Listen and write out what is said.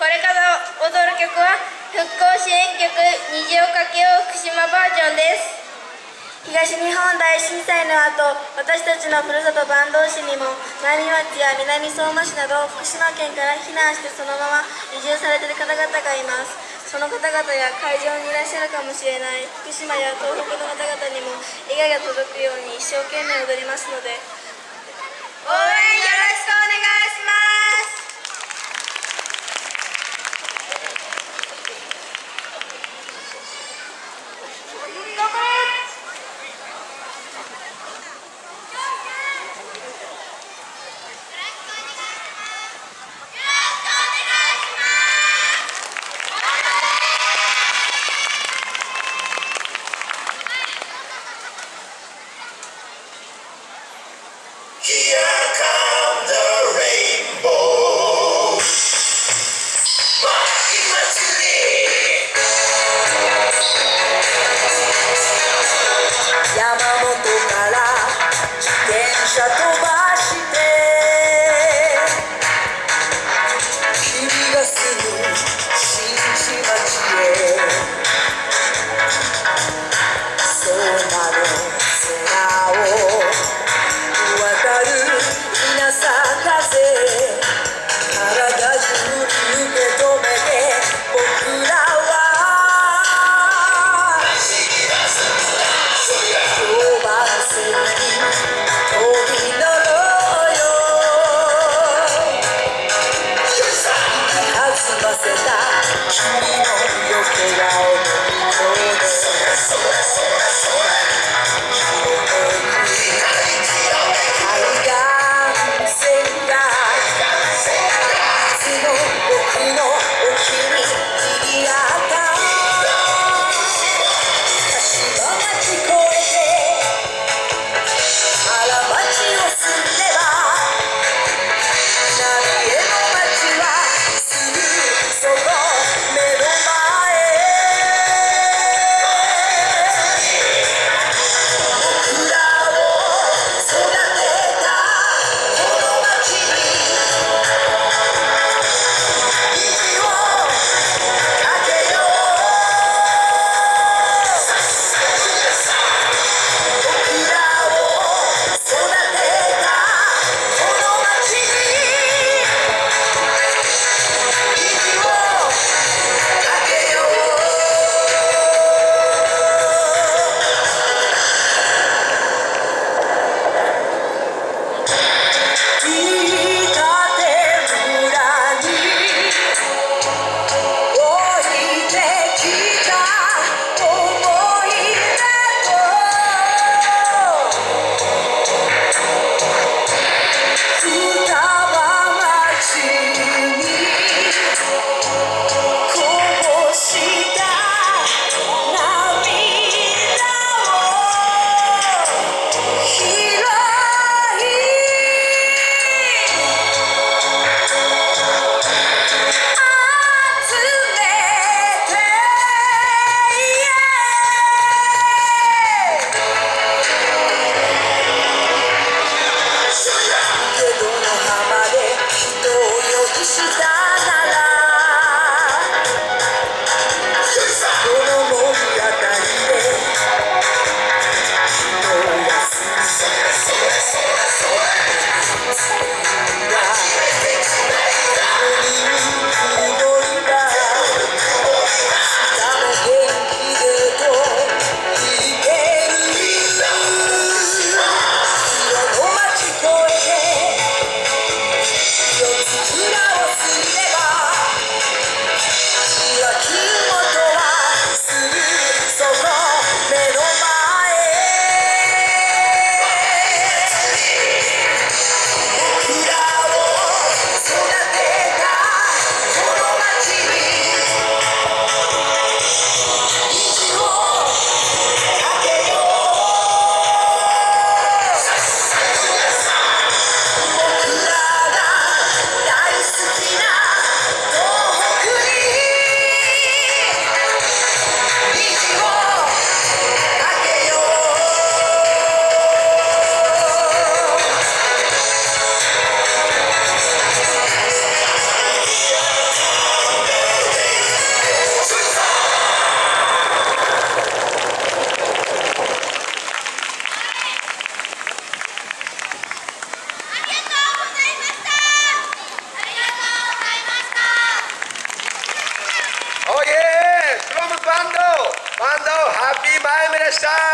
これから踊る曲は復興支援曲「虹をかけよう福島バージョン」です。東日本大震災の後私たちのふるさと坂東市にも南町や南相馬市など福島県から避難してそのまま移住されている方々がいます。その方々や会場にいらっしゃるかもしれない福島や東北の方々にも笑顔が届くように一生懸命踊りますので。応援君の横顔の向こうでした。